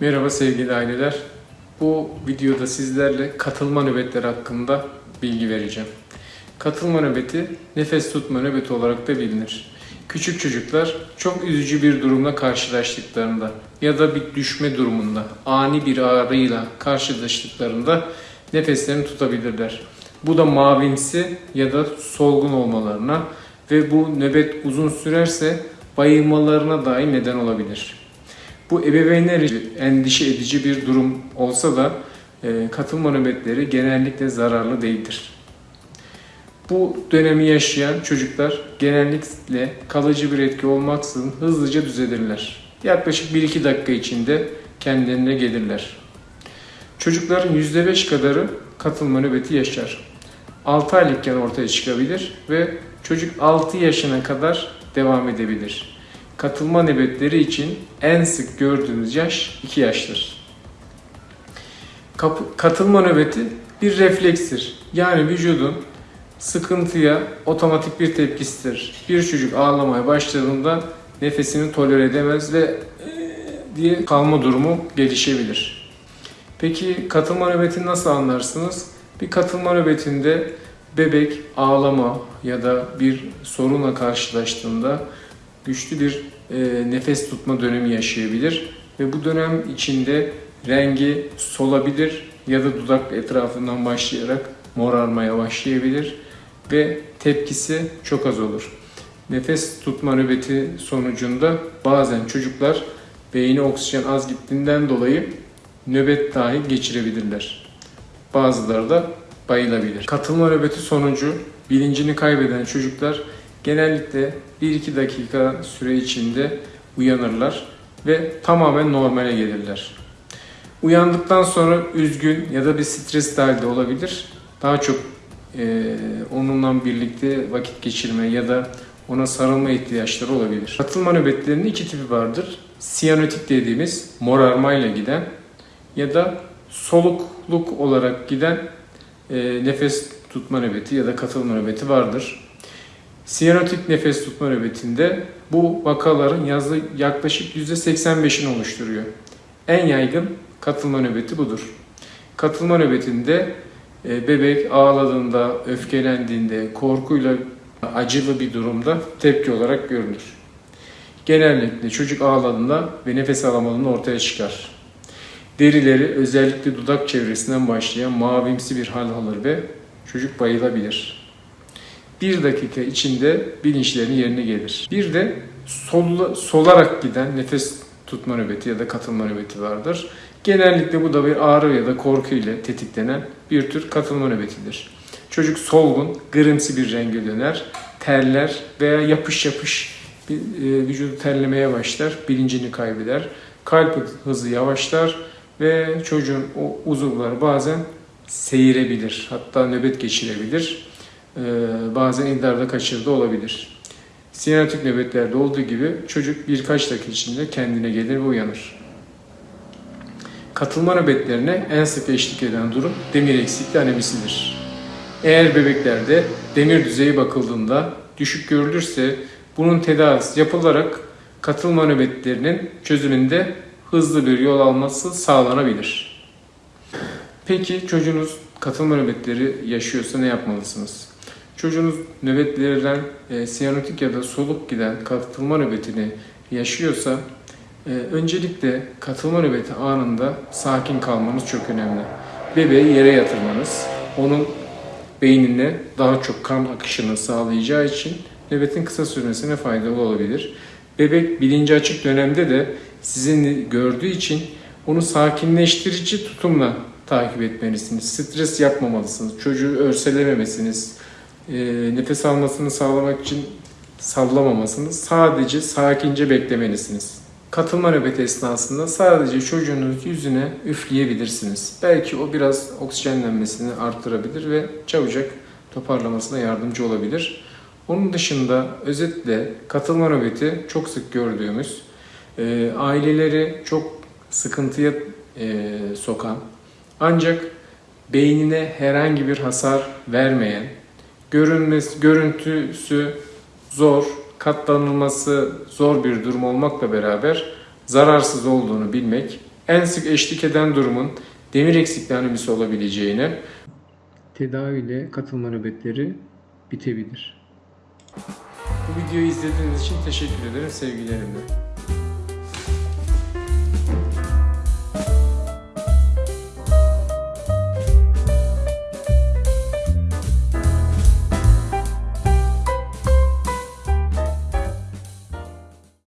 Merhaba sevgili aileler. Bu videoda sizlerle katılma nöbetleri hakkında bilgi vereceğim. Katılma nöbeti nefes tutma nöbeti olarak da bilinir. Küçük çocuklar çok üzücü bir durumla karşılaştıklarında ya da bir düşme durumunda, ani bir ağrıyla karşılaştıklarında nefeslerini tutabilirler. Bu da mavimsi ya da solgun olmalarına ve bu nöbet uzun sürerse bayılmalarına dahi neden olabilir. Bu ebeveynler için endişe edici bir durum olsa da e, katılma nöbetleri genellikle zararlı değildir. Bu dönemi yaşayan çocuklar genellikle kalıcı bir etki olmaksızın hızlıca düzelirler. Yaklaşık 1-2 dakika içinde kendilerine gelirler. Çocukların %5 kadarı katılma nöbeti yaşar. 6 aylıkken ortaya çıkabilir ve çocuk 6 yaşına kadar devam edebilir. Katılma nöbetleri için en sık gördüğümüz yaş 2 yaştır. Kap- katılma nöbeti bir reflekstir. Yani vücudun sıkıntıya otomatik bir tepkisidir. Bir çocuk ağlamaya başladığında nefesini tolere edemez ve "Eee" diye kalma durumu gelişebilir. Peki katılma nöbetini nasıl anlarsınız? Bir katılma nöbetinde bebek ağlama ya da bir sorunla karşılaştığında güçlü bir e, nefes tutma dönemi yaşayabilir ve bu dönem içinde rengi solabilir ya da dudak etrafından başlayarak morarmaya başlayabilir ve tepkisi çok az olur. Nefes tutma nöbeti sonucunda bazen çocuklar beyine oksijen az gittiğinden dolayı nöbet dahi geçirebilirler. Bazıları da bayılabilir. Katılma nöbeti sonucu bilincini kaybeden çocuklar genellikle 1-2 dakika süre içinde uyanırlar ve tamamen normale gelirler. Uyandıktan sonra üzgün ya da bir stres halde olabilir. Daha çok e, onunla birlikte vakit geçirme ya da ona sarılma ihtiyaçları olabilir. Katılma nöbetlerinin iki tipi vardır. Siyanotik dediğimiz morarmayla giden ya da solukluk olarak giden e, nefes tutma nöbeti ya da katılma nöbeti vardır. Siyanotik nefes tutma nöbetinde bu vakaların yazı yaklaşık %85'ini oluşturuyor. En yaygın katılma nöbeti budur. Katılma nöbetinde e, bebek ağladığında, öfkelendiğinde, korkuyla acılı bir durumda tepki olarak görülür. Genellikle çocuk ağladığında ve nefes alamadığında ortaya çıkar. Derileri özellikle dudak çevresinden başlayan mavimsi bir hal alır ve çocuk bayılabilir. Bir dakika içinde bilinçlerini yerine gelir. Bir de solla, solarak giden nefes tutma nöbeti ya da katılma nöbeti vardır. Genellikle bu da bir ağrı ya da korku ile tetiklenen bir tür katılma nöbetidir. Çocuk solgun, gırımsı bir renge döner, terler veya yapış yapış e, vücudu terlemeye başlar, bilincini kaybeder. Kalp hızı yavaşlar ve çocuğun o uzuvları bazen seyirebilir, hatta nöbet geçirebilir. Ee, bazen idrarda kaçırdığı olabilir. Sinematik nöbetlerde olduğu gibi çocuk birkaç dakika içinde kendine gelir ve uyanır. Katılma nöbetlerine en sık eşlik eden durum demir eksikliği anemisidir. Eğer bebeklerde demir düzeyi bakıldığında düşük görülürse bunun tedavisi yapılarak katılma nöbetlerinin çözümünde hızlı bir yol alması sağlanabilir. Peki çocuğunuz katılma nöbetleri yaşıyorsa ne yapmalısınız? Çocuğunuz nöbetlerden e, siyanotik ya da soluk giden katılma nöbetini yaşıyorsa e, öncelikle katılma nöbeti anında sakin kalmanız çok önemli. Bebeği yere yatırmanız, onun beynine daha çok kan akışını sağlayacağı için nöbetin kısa sürmesine faydalı olabilir. Bebek bilinci açık dönemde de sizin gördüğü için onu sakinleştirici tutumla takip etmelisiniz. Stres yapmamalısınız. Çocuğu örselememesiniz. E, nefes almasını sağlamak için sallamamasını sadece sakince beklemelisiniz. Katılma nöbeti esnasında sadece çocuğunuz yüzüne üfleyebilirsiniz. Belki o biraz oksijenlenmesini arttırabilir ve çabucak toparlamasına yardımcı olabilir. Onun dışında özetle katılma nöbeti çok sık gördüğümüz, e, aileleri çok sıkıntıya e, sokan, ancak beynine herhangi bir hasar vermeyen, görünmesi, görüntüsü zor, katlanılması zor bir durum olmakla beraber zararsız olduğunu bilmek en sık eşlik eden durumun demir eksikliği anemisi olabileceğini, tedaviyle katılma nöbetleri bitebilir. Bu videoyu izlediğiniz için teşekkür ederim sevgilerimle.